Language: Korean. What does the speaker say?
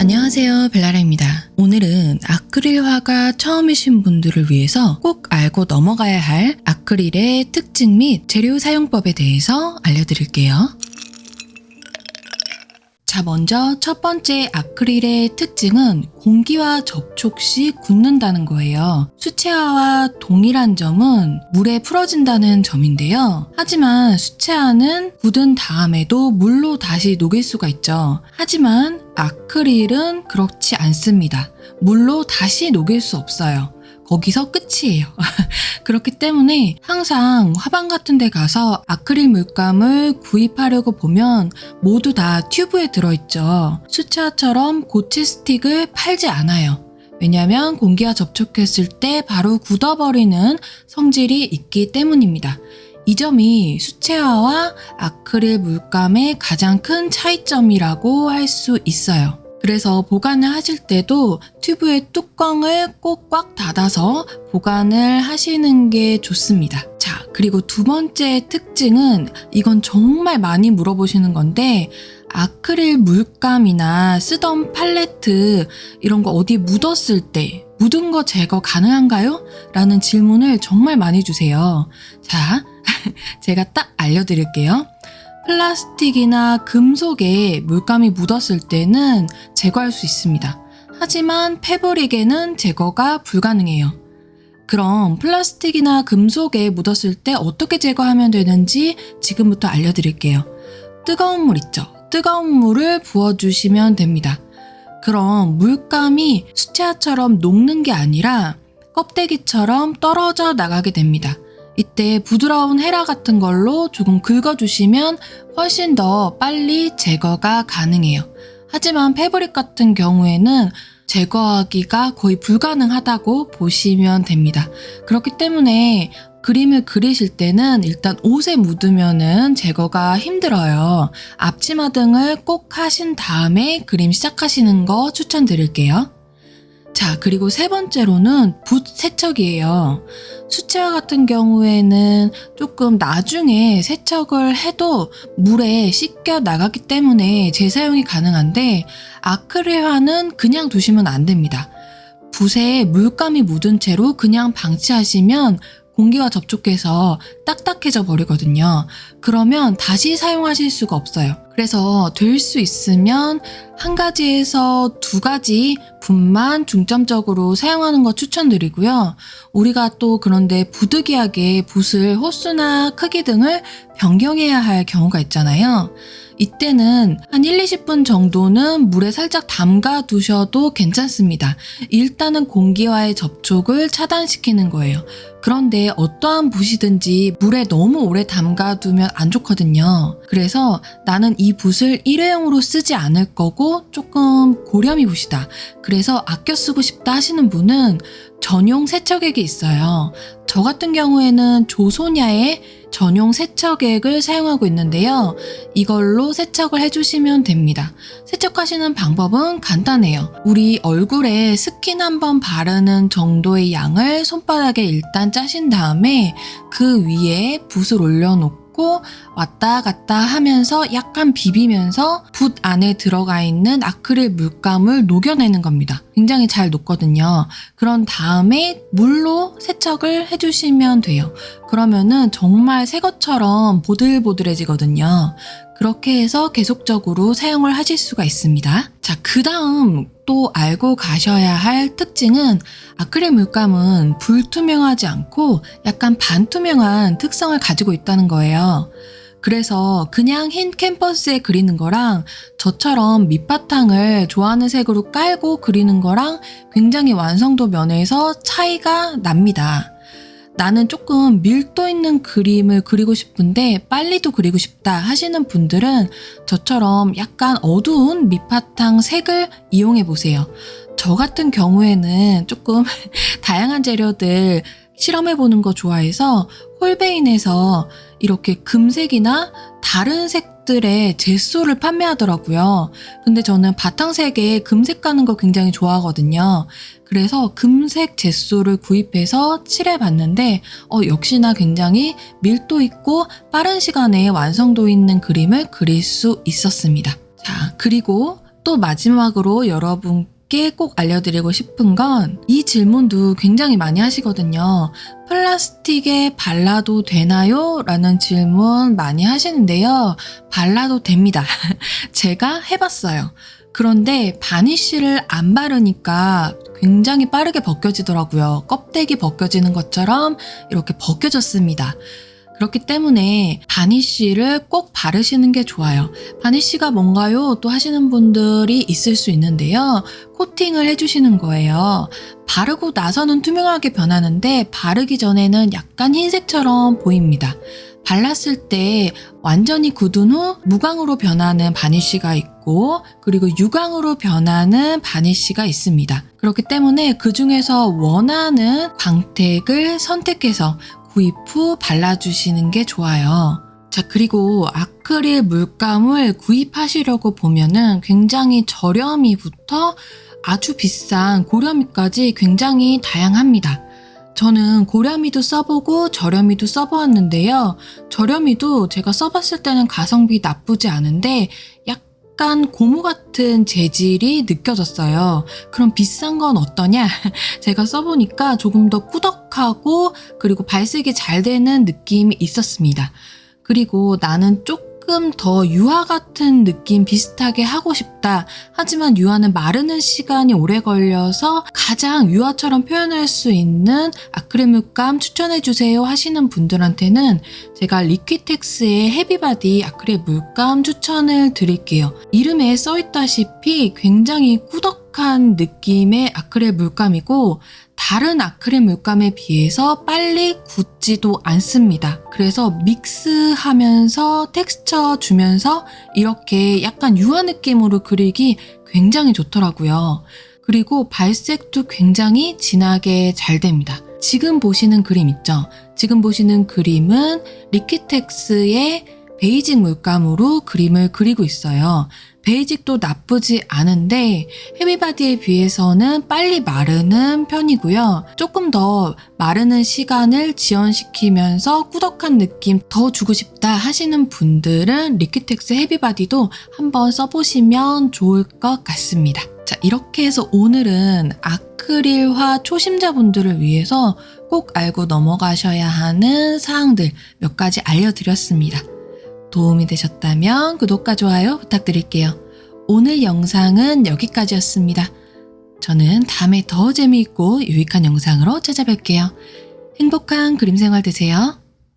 안녕하세요 벨라라입니다. 오늘은 아크릴화가 처음이신 분들을 위해서 꼭 알고 넘어가야 할 아크릴의 특징 및 재료 사용법에 대해서 알려드릴게요. 자, 먼저 첫 번째 아크릴의 특징은 공기와 접촉 시 굳는다는 거예요. 수채화와 동일한 점은 물에 풀어진다는 점인데요. 하지만 수채화는 굳은 다음에도 물로 다시 녹일 수가 있죠. 하지만 아크릴은 그렇지 않습니다. 물로 다시 녹일 수 없어요. 거기서 끝이에요. 그렇기 때문에 항상 화방 같은 데 가서 아크릴 물감을 구입하려고 보면 모두 다 튜브에 들어있죠. 수채화처럼 고체 스틱을 팔지 않아요. 왜냐하면 공기와 접촉했을 때 바로 굳어버리는 성질이 있기 때문입니다. 이 점이 수채화와 아크릴 물감의 가장 큰 차이점이라고 할 수 있어요. 그래서 보관을 하실 때도 튜브의 뚜껑을 꼭 꽉 닫아서 보관을 하시는 게 좋습니다. 자, 그리고 두 번째 특징은 이건 정말 많이 물어보시는 건데 아크릴 물감이나 쓰던 팔레트 이런 거 어디 묻었을 때 묻은 거 제거 가능한가요? 라는 질문을 정말 많이 주세요. 자, 제가 딱 알려드릴게요. 플라스틱이나 금속에 물감이 묻었을 때는 제거할 수 있습니다. 하지만 패브릭에는 제거가 불가능해요. 그럼 플라스틱이나 금속에 묻었을 때 어떻게 제거하면 되는지 지금부터 알려드릴게요. 뜨거운 물 있죠? 뜨거운 물을 부어주시면 됩니다. 그럼 물감이 수채화처럼 녹는 게 아니라 껍데기처럼 떨어져 나가게 됩니다. 이때 부드러운 헤라 같은 걸로 조금 긁어주시면 훨씬 더 빨리 제거가 가능해요. 하지만 패브릭 같은 경우에는 제거하기가 거의 불가능하다고 보시면 됩니다. 그렇기 때문에 그림을 그리실 때는 일단 옷에 묻으면은 제거가 힘들어요. 앞치마 등을 꼭 하신 다음에 그림 시작하시는 거 추천드릴게요. 자, 그리고 세 번째로는 붓 세척이에요. 수채화 같은 경우에는 조금 나중에 세척을 해도 물에 씻겨 나가기 때문에 재사용이 가능한데 아크릴화는 그냥 두시면 안 됩니다. 붓에 물감이 묻은 채로 그냥 방치하시면 공기와 접촉해서 딱딱해져 버리거든요. 그러면 다시 사용하실 수가 없어요. 그래서 될 수 있으면 한 가지에서 두 가지 붓만 중점적으로 사용하는 거 추천드리고요. 우리가 또 그런데 부득이하게 붓을 호수나 크기 등을 변경해야 할 경우가 있잖아요. 이때는 한 1, 20분 정도는 물에 살짝 담가 두셔도 괜찮습니다. 일단은 공기와의 접촉을 차단시키는 거예요. 그런데 어떠한 붓이든지 물에 너무 오래 담가 두면 안 좋거든요. 그래서 나는 이 붓을 일회용으로 쓰지 않을 거고 조금 고렴이 붓이다. 그래서 아껴 쓰고 싶다 하시는 분은 전용 세척액이 있어요. 저 같은 경우에는 조소냐의 전용 세척액을 사용하고 있는데요. 이걸로 세척을 해주시면 됩니다. 세척하시는 방법은 간단해요. 우리 얼굴에 스킨 한번 바르는 정도의 양을 손바닥에 일단 짜신 다음에 그 위에 붓을 올려놓고 놓고 왔다 갔다 하면서 약간 비비면서 붓 안에 들어가 있는 아크릴 물감을 녹여내는 겁니다. 굉장히 잘 녹거든요. 그런 다음에 물로 세척을 해주시면 돼요. 그러면은 정말 새 것처럼 보들보들해지거든요. 그렇게 해서 계속적으로 사용을 하실 수가 있습니다. 자, 그 다음 또 알고 가셔야 할 특징은 아크릴 물감은 불투명하지 않고 약간 반투명한 특성을 가지고 있다는 거예요. 그래서 그냥 흰 캔버스에 그리는 거랑 저처럼 밑바탕을 좋아하는 색으로 깔고 그리는 거랑 굉장히 완성도 면에서 차이가 납니다. 나는 조금 밀도 있는 그림을 그리고 싶은데 빨리도 그리고 싶다 하시는 분들은 저처럼 약간 어두운 밑바탕 색을 이용해 보세요. 저 같은 경우에는 조금 다양한 재료들 실험해 보는 거 좋아해서 홀베인에서 이렇게 금색이나 다른 색들의 젯소를 판매하더라고요. 근데 저는 바탕색에 금색 가는 거 굉장히 좋아하거든요. 그래서 금색 젯소를 구입해서 칠해 봤는데 어, 역시나 굉장히 밀도 있고 빠른 시간에 완성도 있는 그림을 그릴 수 있었습니다. 자, 그리고 또 마지막으로 여러분께 꼭 알려드리고 싶은 건 이 질문도 굉장히 많이 하시거든요. 플라스틱에 발라도 되나요? 라는 질문 많이 하시는데요. 발라도 됩니다. 제가 해봤어요. 그런데 바니쉬를 안 바르니까 굉장히 빠르게 벗겨지더라고요. 껍데기 벗겨지는 것처럼 이렇게 벗겨졌습니다. 그렇기 때문에 바니쉬를 꼭 바르시는 게 좋아요. 바니쉬가 뭔가요? 또 하시는 분들이 있을 수 있는데요. 코팅을 해주시는 거예요. 바르고 나서는 투명하게 변하는데 바르기 전에는 약간 흰색처럼 보입니다. 발랐을 때 완전히 굳은 후 무광으로 변하는 바니쉬가 있고 그리고 유광으로 변하는 바니쉬가 있습니다. 그렇기 때문에 그 중에서 원하는 광택을 선택해서 구입 후 발라주시는 게 좋아요. 자, 그리고 아크릴 물감을 구입하시려고 보면은 굉장히 저렴이부터 아주 비싼 고렴이까지 굉장히 다양합니다. 저는 고렴이도 써보고 저렴이도 써보았는데요. 저렴이도 제가 써봤을 때는 가성비 나쁘지 않은데 약간 고무 같은 재질이 느껴졌어요. 그럼 비싼 건 어떠냐? 제가 써보니까 조금 더 꾸덕하고 그리고 발색이 잘 되는 느낌이 있었습니다. 그리고 나는 조금 더 유화 같은 느낌 비슷하게 하고 싶다. 하지만 유화는 마르는 시간이 오래 걸려서 가장 유화처럼 표현할 수 있는 아크릴 물감 추천해주세요 하시는 분들한테는 제가 리퀴텍스의 헤비바디 아크릴 물감 추천을 드릴게요. 이름에 써있다시피 굉장히 꾸덕 한 느낌의 아크릴 물감이고 다른 아크릴 물감에 비해서 빨리 굳지도 않습니다. 그래서 믹스하면서 텍스처 주면서 이렇게 약간 유화 느낌으로 그리기 굉장히 좋더라고요. 그리고 발색도 굉장히 진하게 잘 됩니다. 지금 보시는 그림 있죠? 지금 보시는 그림은 리퀴텍스의 베이직 물감으로 그림을 그리고 있어요. 베이직도 나쁘지 않은데 헤비바디에 비해서는 빨리 마르는 편이고요. 조금 더 마르는 시간을 지연시키면서 꾸덕한 느낌 더 주고 싶다 하시는 분들은 리퀴텍스 헤비바디도 한번 써보시면 좋을 것 같습니다. 자, 이렇게 해서 오늘은 아크릴화 초심자분들을 위해서 꼭 알고 넘어가셔야 하는 사항들 몇 가지 알려드렸습니다. 도움이 되셨다면 구독과 좋아요 부탁드릴게요. 오늘 영상은 여기까지였습니다. 저는 다음에 더 재미있고 유익한 영상으로 찾아뵐게요. 행복한 그림 생활 되세요.